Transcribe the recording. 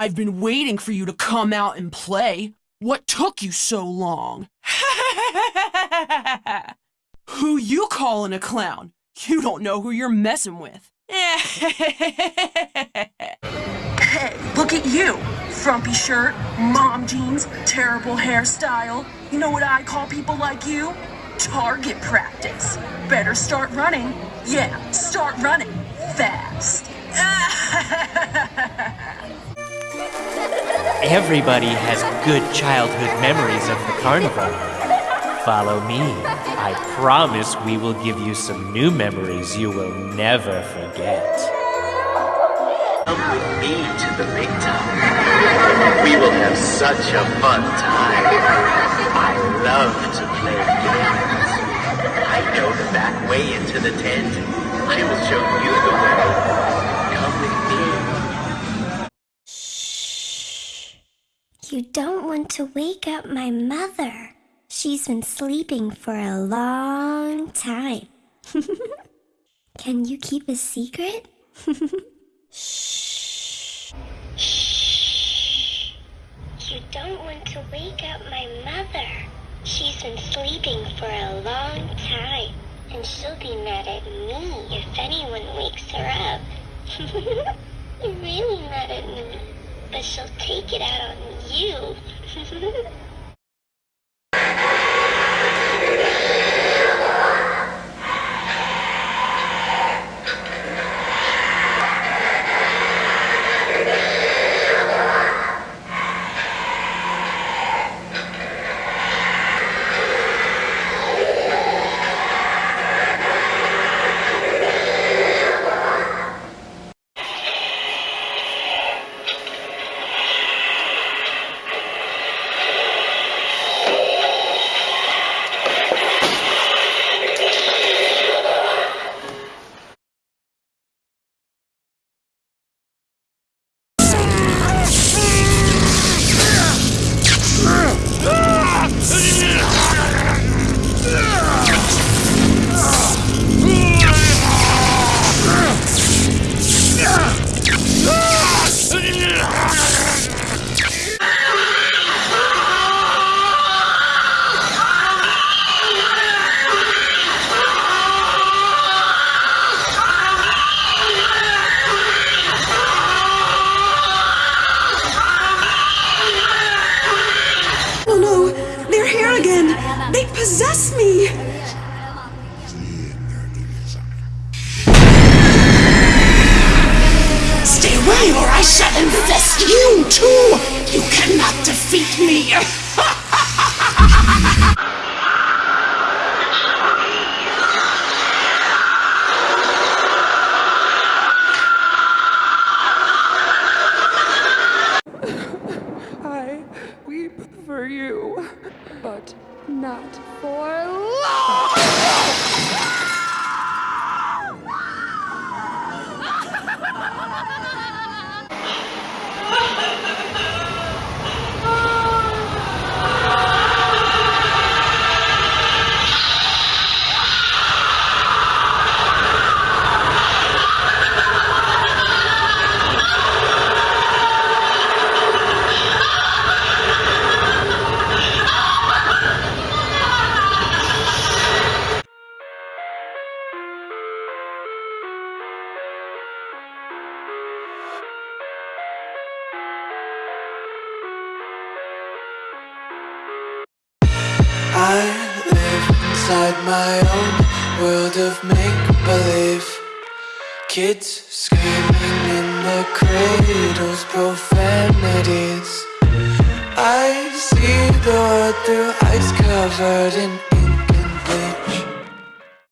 I've been waiting for you to come out and play. What took you so long? who you calling a clown? You don't know who you're messing with. Hey, look at you. Frumpy shirt, mom jeans, terrible hairstyle. You know what I call people like you? Target practice. Better start running. Yeah, start running. Fast. Everybody has good childhood memories of the carnival. Follow me. I promise we will give you some new memories you will never forget. Come with me to the big time. We will have such a fun time. I love to play games. I know the back way into the tent. I will show you the way. You don't want to wake up my mother. She's been sleeping for a long time. Can you keep a secret? Shh. Shh. You don't want to wake up my mother. She's been sleeping for a long time, and she'll be mad at me if anyone wakes her up. You're really mad at me, she'll take it out on you. They possess me. Stay away or I shall infest you too! You cannot defeat me! I weep for you, but not for long. Inside my own world of make-believe. Kids screaming in the cradles, profanities. I see the world through ice covered in